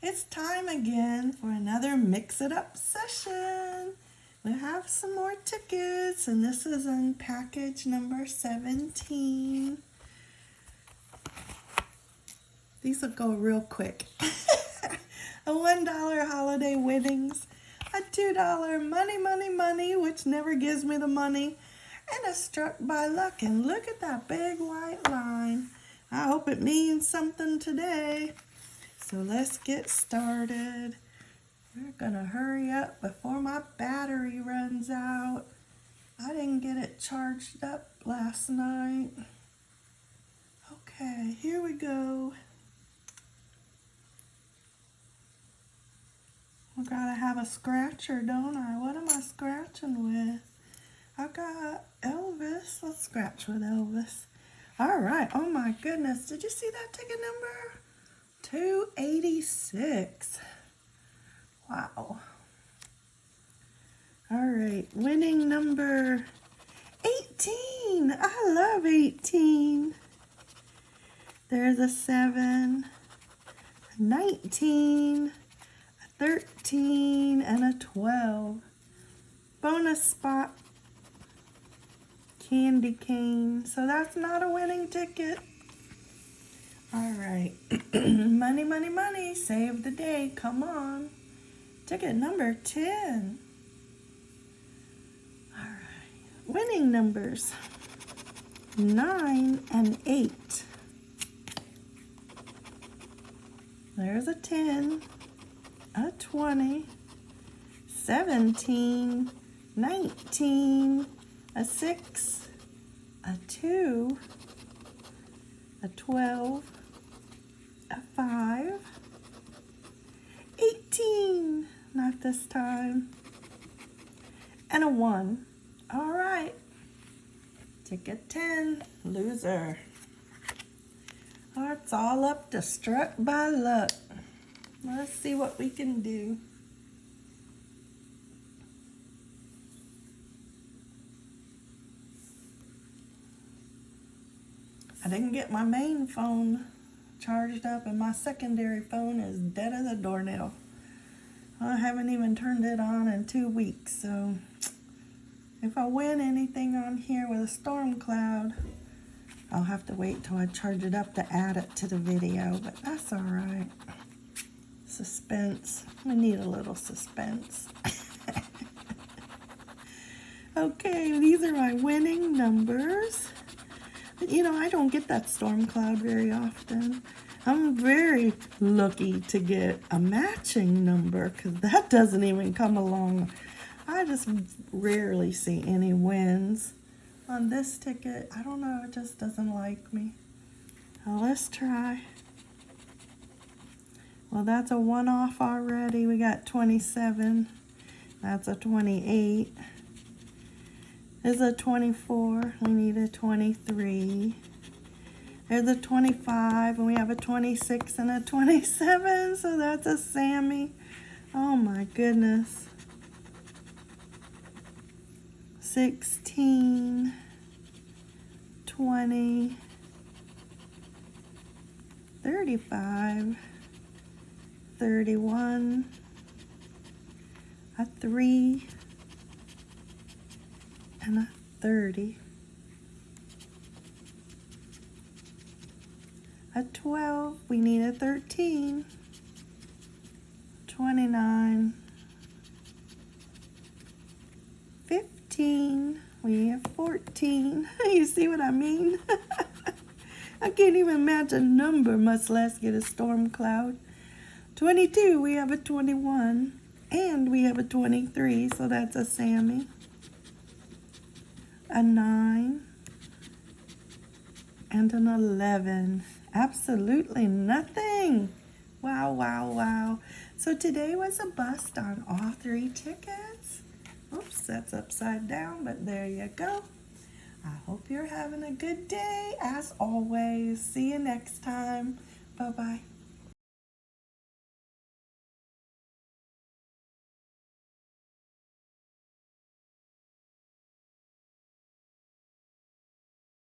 it's time again for another Mix It Up session. We have some more tickets, and this is in package number 17. These will go real quick. a $1 holiday winnings, a $2 money, money, money, which never gives me the money, and a struck by luck. And look at that big white line. Hope it means something today. So let's get started. We're gonna hurry up before my battery runs out. I didn't get it charged up last night. Okay, here we go. I gotta have a scratcher, don't I? What am I scratching with? I got Elvis. Let's scratch with Elvis. All right. Oh my goodness. Did you see that ticket number? 286. Wow. All right, winning number 18. I love 18. There's a 7, a 19, a 13, and a 12. Bonus spot, candy cane. So that's not a winning ticket. All right. money, money, money. Save the day. Come on. Ticket number 10. All right. Winning numbers 9 and 8. There's a 10, a 20, 17, 19, a 6, a 2, a 12, a 5, 18, not this time, and a 1. All right, ticket 10, loser. It's all up to struck by luck. Let's see what we can do. I didn't get my main phone charged up and my secondary phone is dead as a doornail. I haven't even turned it on in two weeks, so if I win anything on here with a storm cloud, I'll have to wait till I charge it up to add it to the video, but that's all right. Suspense. We need a little suspense. okay, these are my winning numbers. You know, I don't get that storm cloud very often. I'm very lucky to get a matching number because that doesn't even come along. I just rarely see any wins on this ticket. I don't know, it just doesn't like me. Now let's try. Well, that's a one-off already. We got 27. That's a 28 is a 24. We need a 23. There's a 25, and we have a 26 and a 27, so that's a Sammy. Oh my goodness. 16, 20, 35, 31, a 3, and a 30. A 12, we need a 13. 29. 15, we have 14. you see what I mean? I can't even match a number, much less get a storm cloud. 22, we have a 21. And we have a 23, so that's a Sammy a 9, and an 11. Absolutely nothing. Wow, wow, wow. So today was a bust on all three tickets. Oops, that's upside down, but there you go. I hope you're having a good day. As always, see you next time. Bye-bye.